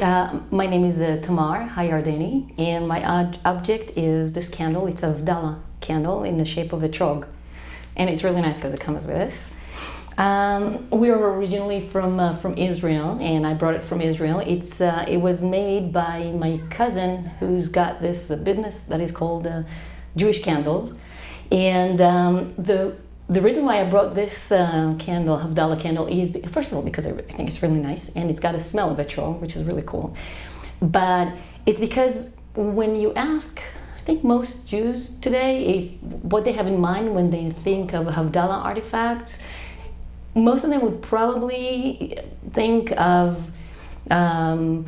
Uh, my name is uh, Tamar Hayardeni, and my object is this candle. It's a Havdalah candle in the shape of etrog, and it's really nice because it comes with this. Um, we are originally from uh, from Israel, and I brought it from Israel. It's uh, it was made by my cousin, who's got this uh, business that is called uh, Jewish Candles, and um, the the reason why I brought this uh, candle, Havdalah candle, is first of all because I, think it's really nice and it's got a smell of etrog, which is really cool. But it's because when you ask, I think most Jews today, if what they have in mind when they think of Havdalah artifacts, most of them would probably think of um,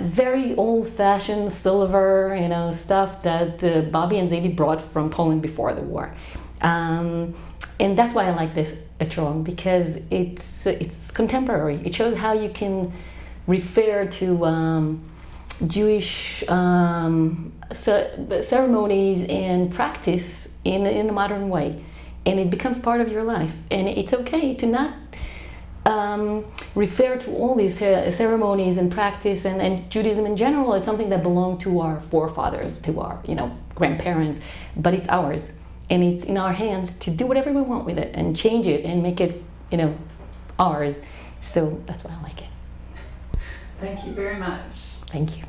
very old-fashioned silver, you know, stuff that uh, Bobby and Zadie brought from Poland before the war. Um, and that's why I like this etrog because it's it's contemporary. It shows how you can refer to um, Jewish um, ce- ceremonies and practice in in a modern way, and it becomes part of your life. And it's okay to not um, refer to all these ceremonies and practice and, and Judaism in general as something that belonged to our forefathers, to our you know grandparents, but it's ours and it's in our hands to do whatever we want with it and change it and make it you know ours. So that's why I like it. Thank you very much. Thank you.